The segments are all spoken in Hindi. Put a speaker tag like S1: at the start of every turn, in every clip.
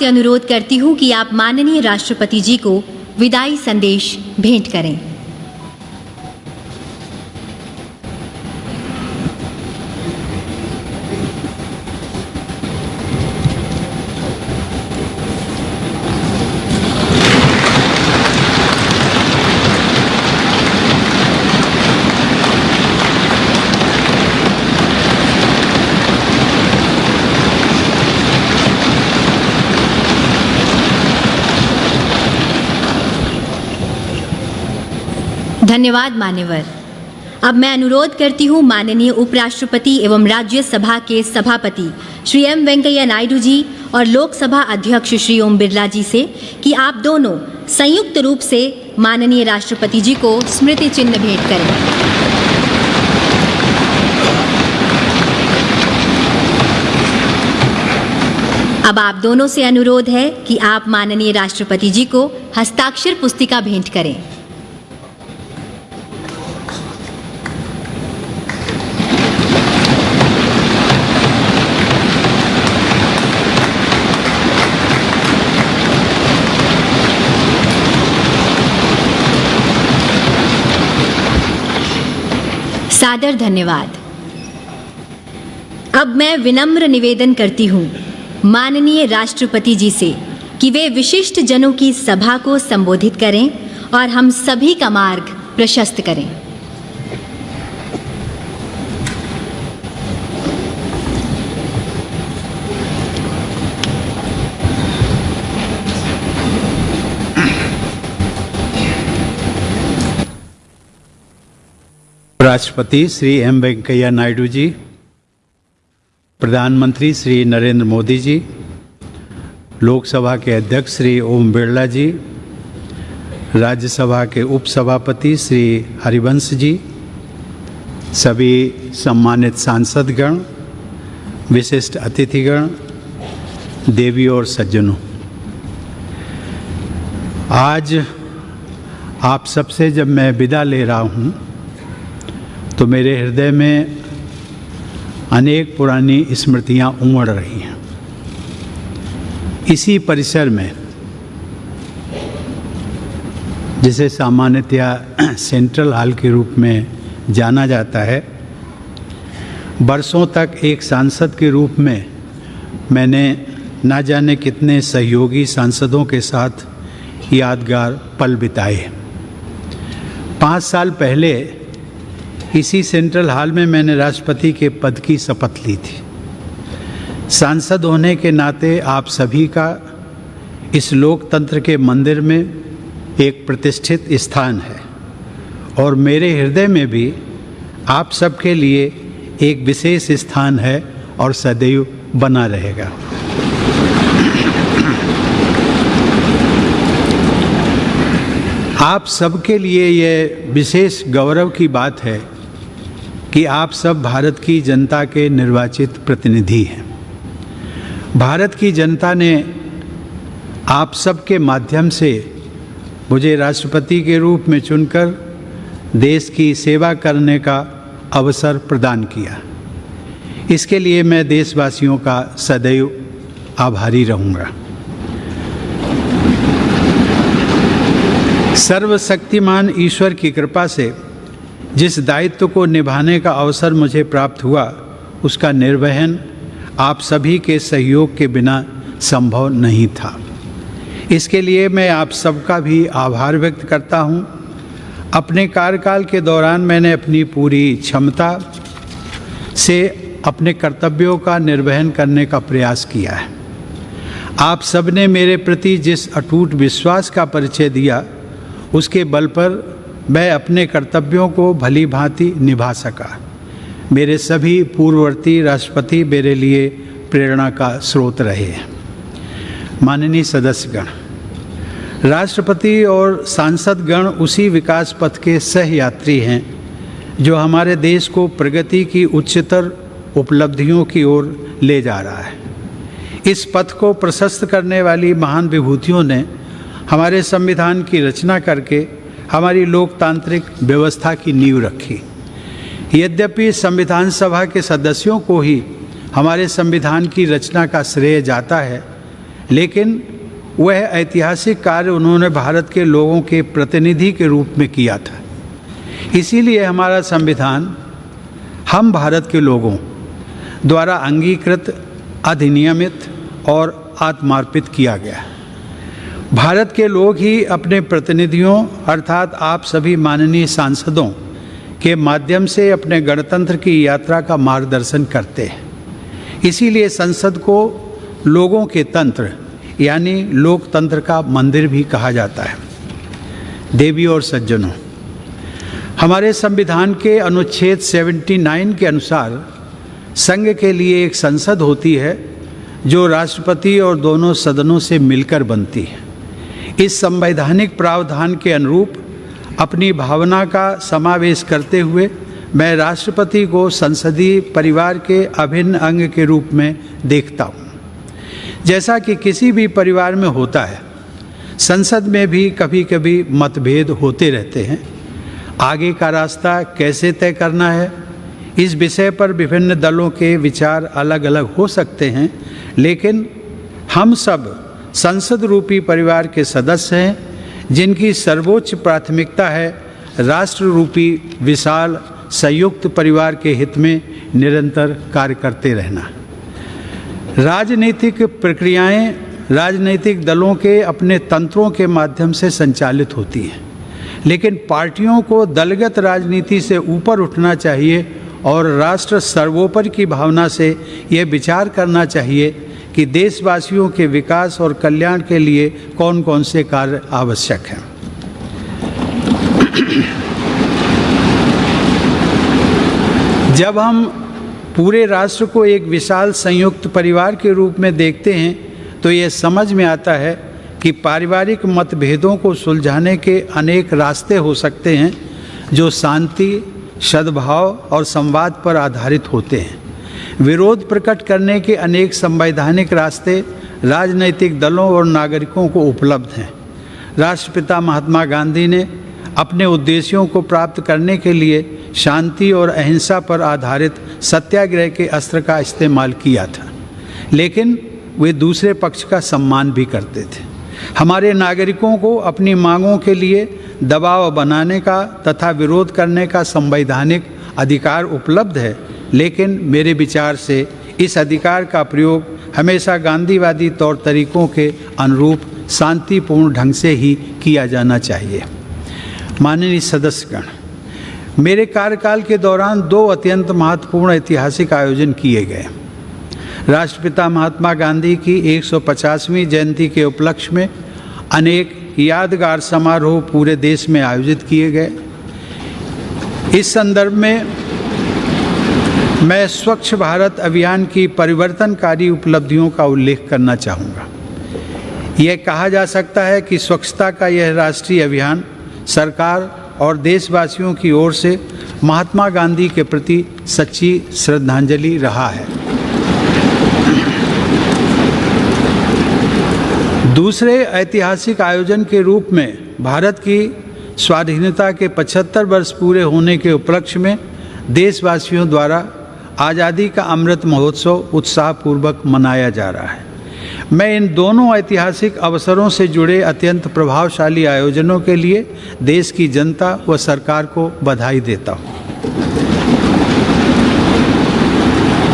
S1: आपसे अनुरोध करती हूँ कि आप माननीय राष्ट्रपति जी को विदाई संदेश भेंट करें। धन्यवाद, मान्यवर। अब मैं अनुरोध करती हूँ माननीय उपराष्ट्रपति एवं राज्यसभा के सभापति श्री एम वेंकैया नायडू जी और लोकसभा अध्यक्ष श्री ओम बिरला जी से कि आप दोनों संयुक्त रूप से माननीय राष्ट्रपति जी को स्मृति चिन्ह भेंट करें। अब आप दोनों से अनुरोध है कि आप माननीय राष्ट्रपति जी को हस्ताक्षर पुस्तिका भेंट करें। सादर धन्यवाद। अब मैं विनम्र निवेदन करती हूँ माननीय राष्ट्रपति जी से कि वे विशिष्ट जनों की सभा को संबोधित करें और हम सभी का मार्ग प्रशस्त करें।
S2: राष्ट्रपति श्री एम वेंकैया नायडू जी, प्रधानमंत्री श्री नरेंद्र मोदी जी, लोकसभा के अध्यक्ष श्री ओम बिरला जी, राज्यसभा के उपसभापति श्री हरिवंश जी, सभी सम्मानित सांसदगण, विशिष्ट अतिथिगण, देवी और सज्जनों। आज आप सबसे जब मैं विदा ले रहा हूँ तो मेरे हृदय में अनेक पुरानी स्मृतियाँ उमड़ रही हैं। इसी परिसर में, जिसे सामान्यतया सेंट्रल हॉल के रूप में जाना जाता है, बरसों तक एक सांसद के रूप में मैंने ना जाने कितने सहयोगी सांसदों के साथ यादगार पल बिताए। पाँच साल पहले इसी सेंट्रल हॉल में मैंने राष्ट्रपति के पद की शपथ ली थी। सांसद होने के नाते आप सभी का इस लोकतंत्र के मंदिर में एक प्रतिष्ठित स्थान है और मेरे हृदय में भी आप सबके लिए एक विशेष स्थान है और सदैव बना रहेगा। आप सबके लिए यह विशेष गौरव की बात है कि आप सब भारत की जनता के निर्वाचित प्रतिनिधि हैं। भारत की जनता ने आप सबके माध्यम से मुझे राष्ट्रपति के रूप में चुनकर देश की सेवा करने का अवसर प्रदान किया। इसके लिए मैं देशवासियों का सदैव आभारी रहूँगा। सर्वशक्तिमान ईश्वर की कृपा से जिस दायित्व को निभाने का अवसर मुझे प्राप्त हुआ, उसका निर्वहन आप सभी के सहयोग के बिना संभव नहीं था। इसके लिए मैं आप सबका भी आभार व्यक्त करता हूँ। अपने कार्यकाल के दौरान मैंने अपनी पूरी क्षमता से अपने कर्तव्यों का निर्वहन करने का प्रयास किया है। आप सबने मेरे प्रति जिस अटूट विश्वास का परिचय दिया, उसके बल पर मैं अपने कर्तव्यों को भली भांति निभा सका। मेरे सभी पूर्ववर्ती राष्ट्रपति मेरे लिए प्रेरणा का स्रोत रहे माननीय सदस्यगण, राष्ट्रपति और सांसदगण उसी विकास पथ के सह यात्री हैं जो हमारे देश को प्रगति की उच्चतर उपलब्धियों की ओर ले जा रहा है। इस पथ को प्रशस्त करने वाली महान विभूतियों ने हमारे संविधान की रचना करके हमारी लोकतांत्रिक व्यवस्था की नींव रखी। यद्यपि संविधान सभा के सदस्यों को ही हमारे संविधान की रचना का श्रेय जाता है, लेकिन वह ऐतिहासिक कार्य उन्होंने भारत के लोगों के प्रतिनिधि के रूप में किया था। इसीलिए हमारा संविधान हम भारत के लोगों द्वारा अंगीकृत, अधिनियमित और आत्मार्पित किया गया। भारत के लोग ही अपने प्रतिनिधियों, अर्थात आप सभी माननीय सांसदों, के माध्यम से अपने गणतंत्र की यात्रा का मार्गदर्शन करते हैं। इसीलिए संसद को लोगों के तंत्र, यानी लोकतंत्र का मंदिर भी कहा जाता है। देवी और सज्जनों, हमारे संविधान के अनुच्छेद 79 के अनुसार संघ के लिए एक संसद होती है, जो राष्ट्रपति और दोनों सदनों से मिलकर बनती है। इस संवैधानिक प्रावधान के अनुरूप अपनी भावना का समावेश करते हुए मैं राष्ट्रपति को संसदीय परिवार के अभिन्न अंग के रूप में देखता हूँ। जैसा कि किसी भी परिवार में होता है, संसद में भी कभी कभी मतभेद होते रहते हैं। आगे का रास्ता कैसे तय करना है, इस विषय पर विभिन्न दलों के विचार अलग अलग हो सकते हैं, लेकिन हम सब संसद रूपी परिवार के सदस्य हैं, जिनकी सर्वोच्च प्राथमिकता है राष्ट्र रूपी विशाल, संयुक्त परिवार के हित में निरंतर कार्य करते रहना। राजनीतिक प्रक्रियाएँ राजनीतिक दलों के अपने तंत्रों के माध्यम से संचालित होती हैं, लेकिन पार्टियों को दलगत राजनीति से ऊपर उठना चाहिए और राष्ट्र सर्वोपरि की भावना से यह विचार करना चाहिए कि देशवासियों के विकास और कल्याण के लिए कौन कौन से कार्य आवश्यक हैं। जब हम पूरे राष्ट्र को एक विशाल संयुक्त परिवार के रूप में देखते हैं तो ये समझ में आता है कि पारिवारिक मतभेदों को सुलझाने के अनेक रास्ते हो सकते हैं, जो शांति, सद्भाव और संवाद पर आधारित होते हैं। विरोध प्रकट करने के अनेक संवैधानिक रास्ते राजनैतिक दलों और नागरिकों को उपलब्ध हैं। राष्ट्रपिता महात्मा गांधी ने अपने उद्देश्यों को प्राप्त करने के लिए शांति और अहिंसा पर आधारित सत्याग्रह के अस्त्र का इस्तेमाल किया था। लेकिन वे दूसरे पक्ष का सम्मान भी करते थे। हमारे नागरिकों को अपनी मांगों के लिए दबाव बनाने का तथा विरोध करने का संवैधानिक अधिकार उपलब्ध है लेकिन मेरे विचार से इस अधिकार का प्रयोग हमेशा गांधीवादी तौर तरीकों के अनुरूप शांतिपूर्ण ढंग से ही किया जाना चाहिए। माननीय सदस्यगण, मेरे कार्यकाल के दौरान दो अत्यंत महत्वपूर्ण ऐतिहासिक आयोजन किए गए। राष्ट्रपिता महात्मा गांधी की 150वीं जयंती के उपलक्ष्य में अनेक यादगार समारोह पूरे देश में आयोजित किए गए। इस संदर्भ में मैं स्वच्छ भारत अभियान की परिवर्तनकारी उपलब्धियों का उल्लेख करना चाहूँगा। यह कहा जा सकता है कि स्वच्छता का यह राष्ट्रीय अभियान सरकार और देशवासियों की ओर से महात्मा गांधी के प्रति सच्ची श्रद्धांजलि रहा है। दूसरे ऐतिहासिक आयोजन के रूप में भारत की स्वाधीनता के 75 वर्ष पूरे होने के उपलक्ष्य में देशवासियों द्वारा आज़ादी का अमृत महोत्सव उत्साहपूर्वक मनाया जा रहा है। मैं इन दोनों ऐतिहासिक अवसरों से जुड़े अत्यंत प्रभावशाली आयोजनों के लिए देश की जनता व सरकार को बधाई देता हूँ।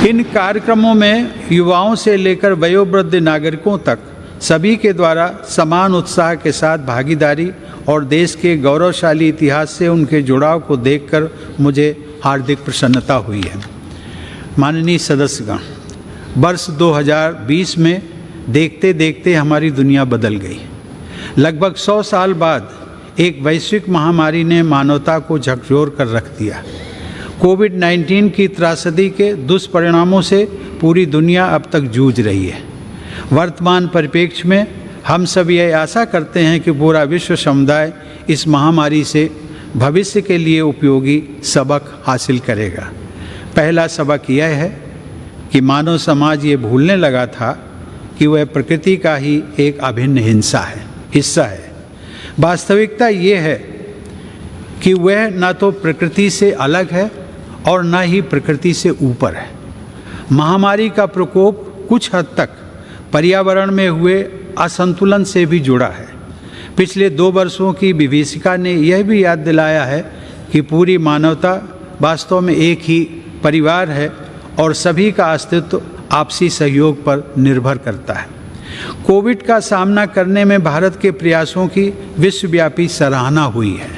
S2: इन कार्यक्रमों में युवाओं से लेकर वयोवृद्ध नागरिकों तक सभी के द्वारा समान उत्साह के साथ भागीदारी और देश के गौरवशाली इतिहास से उनके जुड़ाव को देखकर मुझे हार्दिक प्रसन्नता हुई है। माननीय सदस्यगण, वर्ष 2020 में देखते देखते हमारी दुनिया बदल गई। लगभग 100 साल बाद एक वैश्विक महामारी ने मानवता को झकझोर कर रख दिया। कोविड 19 की त्रासदी के दुष्परिणामों से पूरी दुनिया अब तक जूझ रही है। वर्तमान परिप्रेक्ष्य में हम सब यह आशा करते हैं कि पूरा विश्व समुदाय इस महामारी से भविष्य के लिए उपयोगी सबक हासिल करेगा। पहला सबक यह है कि मानव समाज ये भूलने लगा था कि वह प्रकृति का ही एक अभिन्न हिंसा है, हिस्सा है। वास्तविकता ये है कि वह न तो प्रकृति से अलग है और न ही प्रकृति से ऊपर है। महामारी का प्रकोप कुछ हद तक पर्यावरण में हुए असंतुलन से भी जुड़ा है। पिछले दो वर्षों की विभीषिका ने यह भी याद दिलाया है कि पूरी मानवता वास्तव में एक ही परिवार है और सभी का अस्तित्व आपसी सहयोग पर निर्भर करता है। कोविड का सामना करने में भारत के प्रयासों की विश्वव्यापी सराहना हुई है।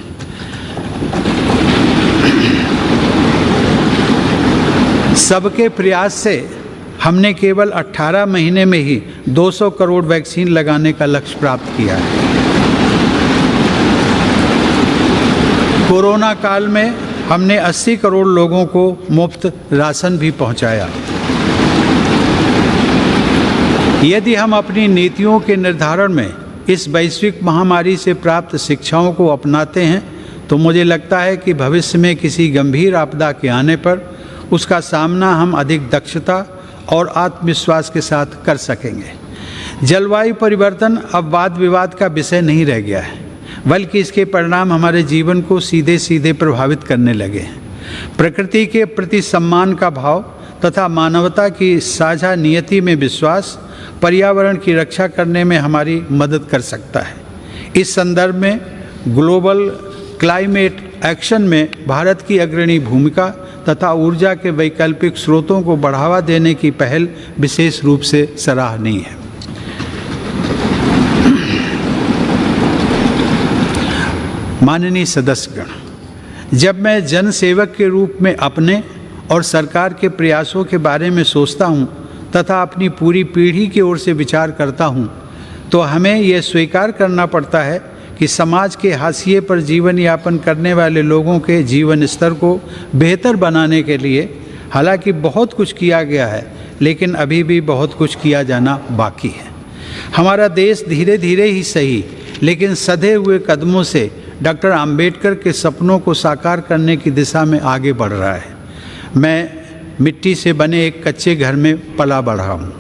S2: सबके प्रयास से हमने केवल 18 महीने में ही 200 करोड़ वैक्सीन लगाने का लक्ष्य प्राप्त किया है। कोरोना काल में हमने 80 करोड़ लोगों को मुफ़्त राशन भी पहुँचाया। यदि हम अपनी नीतियों के निर्धारण में इस वैश्विक महामारी से प्राप्त शिक्षाओं को अपनाते हैं तो मुझे लगता है कि भविष्य में किसी गंभीर आपदा के आने पर उसका सामना हम अधिक दक्षता और आत्मविश्वास के साथ कर सकेंगे। जलवायु परिवर्तन अब वाद विवाद का विषय नहीं रह गया है। बल्कि इसके परिणाम हमारे जीवन को सीधे सीधे प्रभावित करने लगे हैं। प्रकृति के प्रति सम्मान का भाव तथा मानवता की साझा नियति में विश्वास पर्यावरण की रक्षा करने में हमारी मदद कर सकता है। इस संदर्भ में ग्लोबल क्लाइमेट एक्शन में भारत की अग्रणी भूमिका तथा ऊर्जा के वैकल्पिक स्रोतों को बढ़ावा देने की पहल विशेष रूप से सराहनीय है। माननीय सदस्यगण, जब मैं जन सेवक के रूप में अपने और सरकार के प्रयासों के बारे में सोचता हूँ तथा अपनी पूरी पीढ़ी की ओर से विचार करता हूँ तो हमें यह स्वीकार करना पड़ता है कि समाज के हाशिए पर जीवन यापन करने वाले लोगों के जीवन स्तर को बेहतर बनाने के लिए हालाँकि बहुत कुछ किया गया है, लेकिन अभी भी बहुत कुछ किया जाना बाकी है। हमारा देश धीरे धीरे ही सही, लेकिन सधे हुए कदमों से डॉक्टर अंबेडकर के सपनों को साकार करने की दिशा में आगे बढ़ रहा है। मैं मिट्टी से बने एक कच्चे घर में पला बढ़ा हूँ।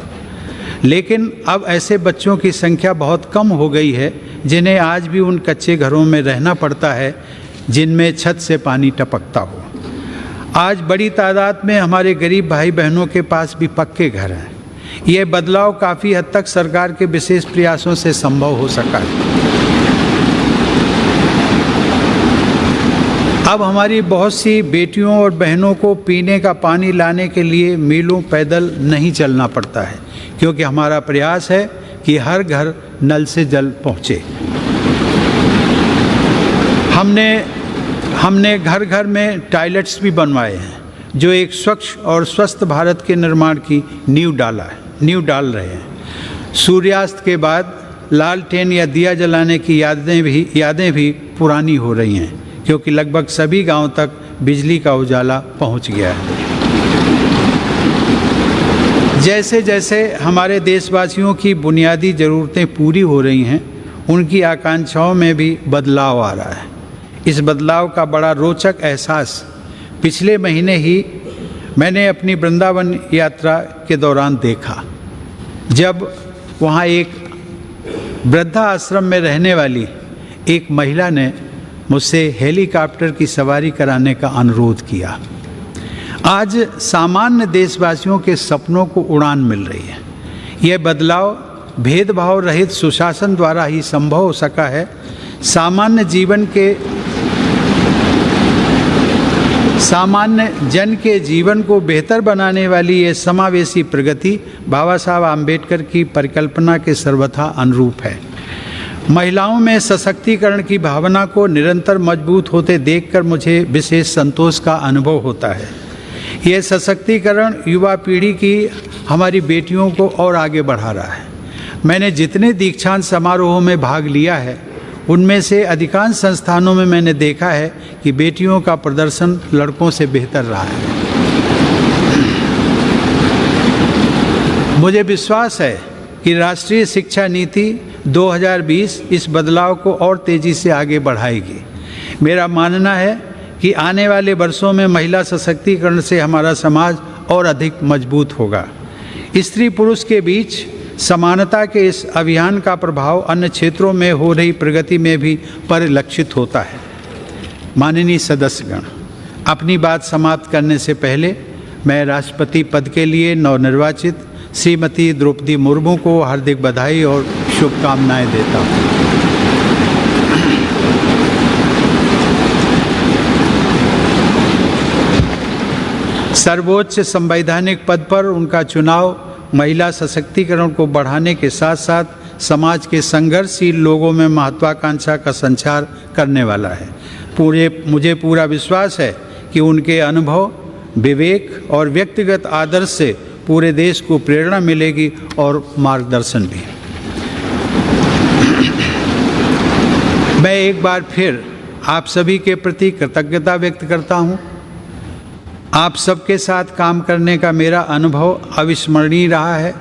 S2: लेकिन अब ऐसे बच्चों की संख्या बहुत कम हो गई है, जिन्हें आज भी उन कच्चे घरों में रहना पड़ता है, जिनमें छत से पानी टपकता हो। आज बड़ी तादाद में हमारे गरीब भाई बहनों के पास भी पक्के घर हैं। यह बदलाव काफ़ी हद तक सरकार के विशेष प्रयासों से संभव हो सका है। अब हमारी बहुत सी बेटियों और बहनों को पीने का पानी लाने के लिए मीलों पैदल नहीं चलना पड़ता है, क्योंकि हमारा प्रयास है कि हर घर नल से जल पहुँचे। हमने हमने घर घर में टॉयलेट्स भी बनवाए हैं, जो एक स्वच्छ और स्वस्थ भारत के निर्माण की नींव डाला है, नींव डाल रहे हैं। सूर्यास्त के बाद लालटेन या दिया जलाने की यादें भी यादें भी पुरानी हो रही हैं। क्योंकि लगभग सभी गाँव तक बिजली का उजाला पहुँच गया है। जैसे जैसे हमारे देशवासियों की बुनियादी ज़रूरतें पूरी हो रही हैं, उनकी आकांक्षाओं में भी बदलाव आ रहा है। इस बदलाव का बड़ा रोचक एहसास पिछले महीने ही मैंने अपनी वृंदावन यात्रा के दौरान देखा, जब वहाँ एक वृद्धा आश्रम में रहने वाली एक महिला ने मुझसे हेलीकॉप्टर की सवारी कराने का अनुरोध किया। आज सामान्य देशवासियों के सपनों को उड़ान मिल रही है। यह बदलाव भेदभाव रहित सुशासन द्वारा ही संभव हो सका है। सामान्य जीवन के सामान्य जन के जीवन को बेहतर बनाने वाली यह समावेशी प्रगति बाबा साहब आम्बेडकर की परिकल्पना के सर्वथा अनुरूप है। महिलाओं में सशक्तिकरण की भावना को निरंतर मज़बूत होते देखकर मुझे विशेष संतोष का अनुभव होता है। यह सशक्तिकरण युवा पीढ़ी की हमारी बेटियों को और आगे बढ़ा रहा है। मैंने जितने दीक्षांत समारोहों में भाग लिया है, उनमें से अधिकांश संस्थानों में मैंने देखा है कि बेटियों का प्रदर्शन लड़कों से बेहतर रहा है। मुझे विश्वास है कि राष्ट्रीय शिक्षा नीति 2020 इस बदलाव को और तेज़ी से आगे बढ़ाएगी। मेरा मानना है कि आने वाले वर्षों में महिला सशक्तिकरण से हमारा समाज और अधिक मज़बूत होगा। स्त्री पुरुष के बीच समानता के इस अभियान का प्रभाव अन्य क्षेत्रों में हो रही प्रगति में भी परिलक्षित होता है। माननीय सदस्यगण, अपनी बात समाप्त करने से पहले मैं राष्ट्रपति पद के लिए नवनिर्वाचित श्रीमती द्रौपदी मुर्मू को हार्दिक बधाई और शुभकामनाएँ देता हूँ। सर्वोच्च संवैधानिक पद पर उनका चुनाव महिला सशक्तिकरण को बढ़ाने के साथ साथ समाज के संघर्षशील लोगों में महत्वाकांक्षा का संचार करने वाला है। पूरे, मुझे पूरा विश्वास है कि उनके अनुभव, विवेक और व्यक्तिगत आदर्श से पूरे देश को प्रेरणा मिलेगी और मार्गदर्शन भी। एक बार फिर आप सभी के प्रति कृतज्ञता व्यक्त करता हूँ। आप सबके साथ काम करने का मेरा अनुभव अविस्मरणीय रहा है।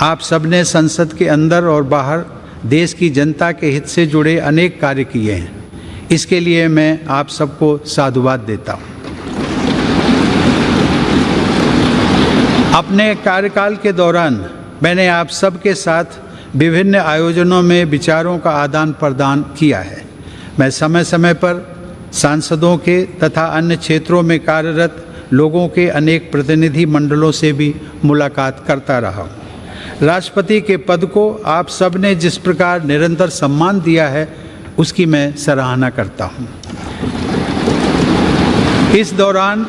S2: आप सबने संसद के अंदर और बाहर देश की जनता के हित से जुड़े अनेक कार्य किए हैं। इसके लिए मैं आप सबको साधुवाद देता हूँ। अपने कार्यकाल के दौरान मैंने आप सबके साथ विभिन्न आयोजनों में विचारों का आदान प्रदान किया है। मैं समय समय पर सांसदों के तथा अन्य क्षेत्रों में कार्यरत लोगों के अनेक प्रतिनिधि मंडलों से भी मुलाकात करता रहा हूँ। राष्ट्रपति के पद को आप सबने जिस प्रकार निरंतर सम्मान दिया है, उसकी मैं सराहना करता हूँ। इस दौरान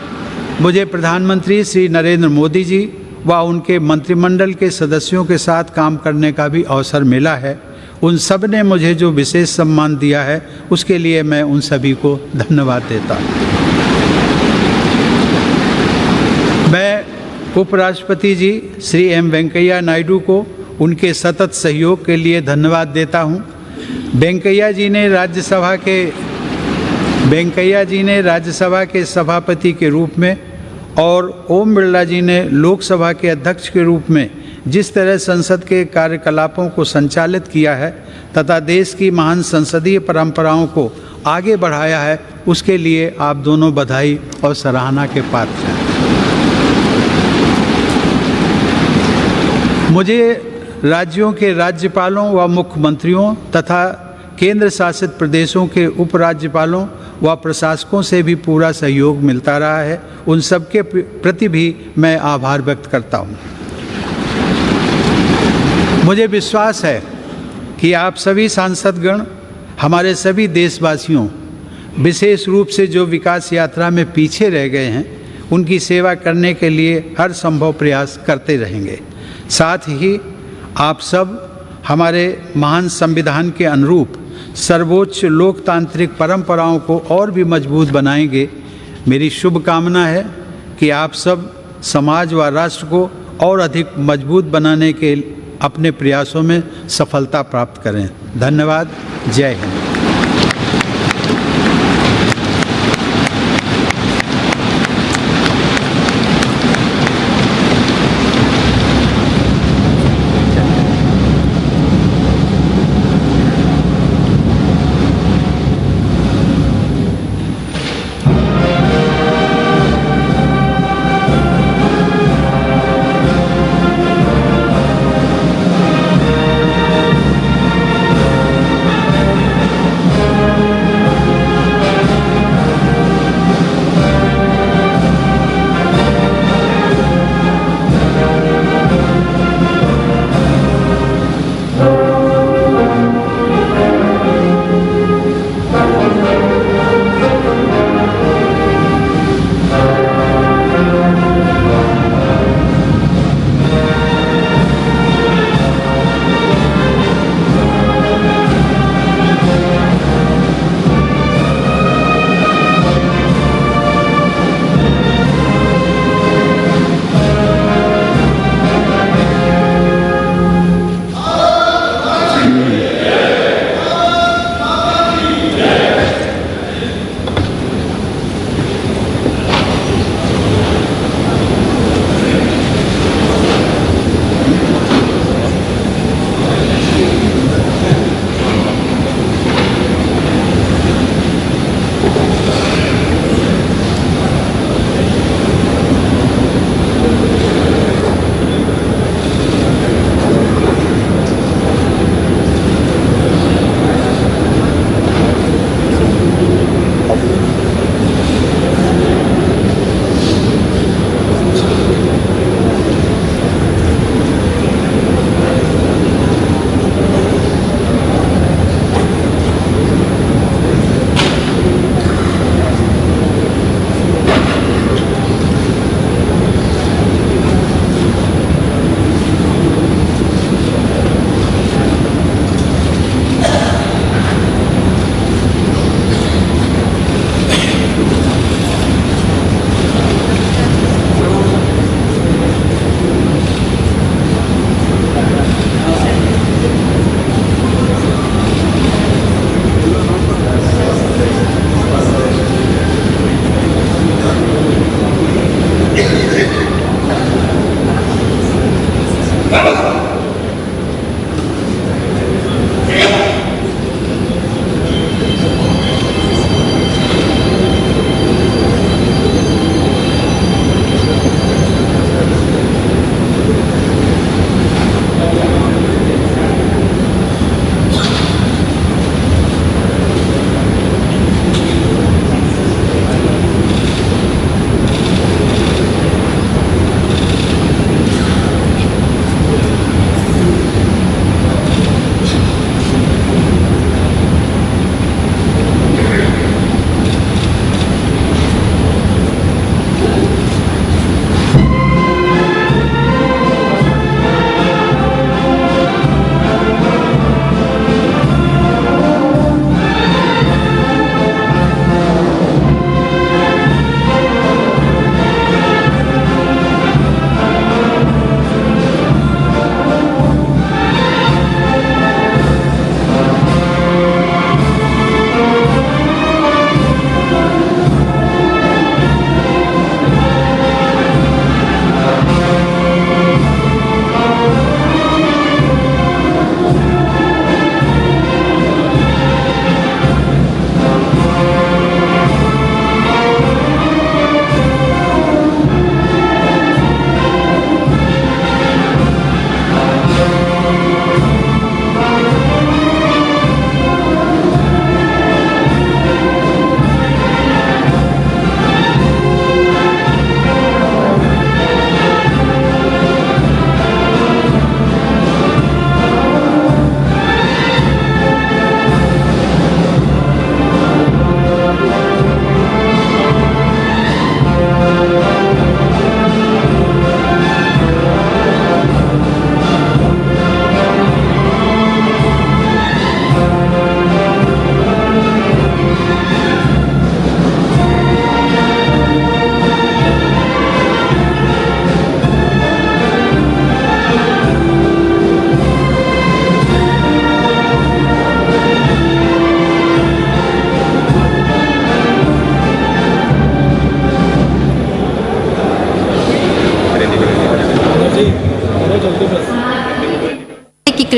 S2: मुझे प्रधानमंत्री श्री नरेंद्र मोदी जी व उनके मंत्रिमंडल के सदस्यों के साथ काम करने का भी अवसर मिला है। उन सबने मुझे जो विशेष सम्मान दिया है, उसके लिए मैं उन सभी को धन्यवाद देता मैं उपराष्ट्रपति जी श्री एम वेंकैया नायडू को उनके सतत सहयोग के लिए धन्यवाद देता हूँ। वेंकैया जी ने राज्यसभा के, वेंकैया जी ने राज्यसभा के सभापति के रूप में और ओम बिरला जी ने लोकसभा के अध्यक्ष के रूप में जिस तरह संसद के कार्यकलापों को संचालित किया है तथा देश की महान संसदीय परंपराओं को आगे बढ़ाया है, उसके लिए आप दोनों बधाई और सराहना के पात्र हैं। मुझे राज्यों के राज्यपालों व मुख्यमंत्रियों तथा केंद्र शासित प्रदेशों के उपराज्यपालों व प्रशासकों से भी पूरा सहयोग मिलता रहा है। उन सबके प्रति भी मैं आभार व्यक्त करता हूँ। मुझे विश्वास है कि आप सभी सांसदगण, हमारे सभी देशवासियों, विशेष रूप से जो विकास यात्रा में पीछे रह गए हैं, उनकी सेवा करने के लिए हर संभव प्रयास करते रहेंगे। साथ ही आप सब हमारे महान संविधान के अनुरूप सर्वोच्च लोकतांत्रिक परंपराओं को और भी मज़बूत बनाएँगे। मेरी शुभकामना है कि आप सब समाज व राष्ट्र को और अधिक मज़बूत बनाने के अपने प्रयासों में सफलता प्राप्त करें। धन्यवाद। जय हिंद।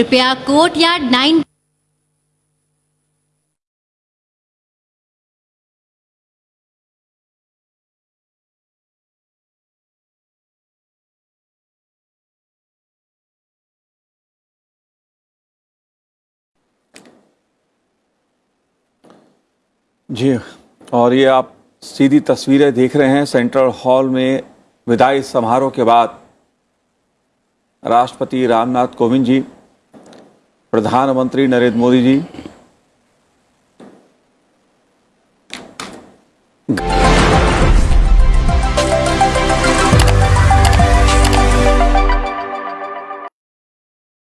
S1: कृपया कोर्ट यार्ड नाइन
S3: जी, और ये आप सीधी तस्वीरें देख रहे हैं सेंट्रल हॉल में विदाई समारोह के बाद। राष्ट्रपति रामनाथ कोविंद जी प्रधानमंत्री नरेंद्र मोदी जी।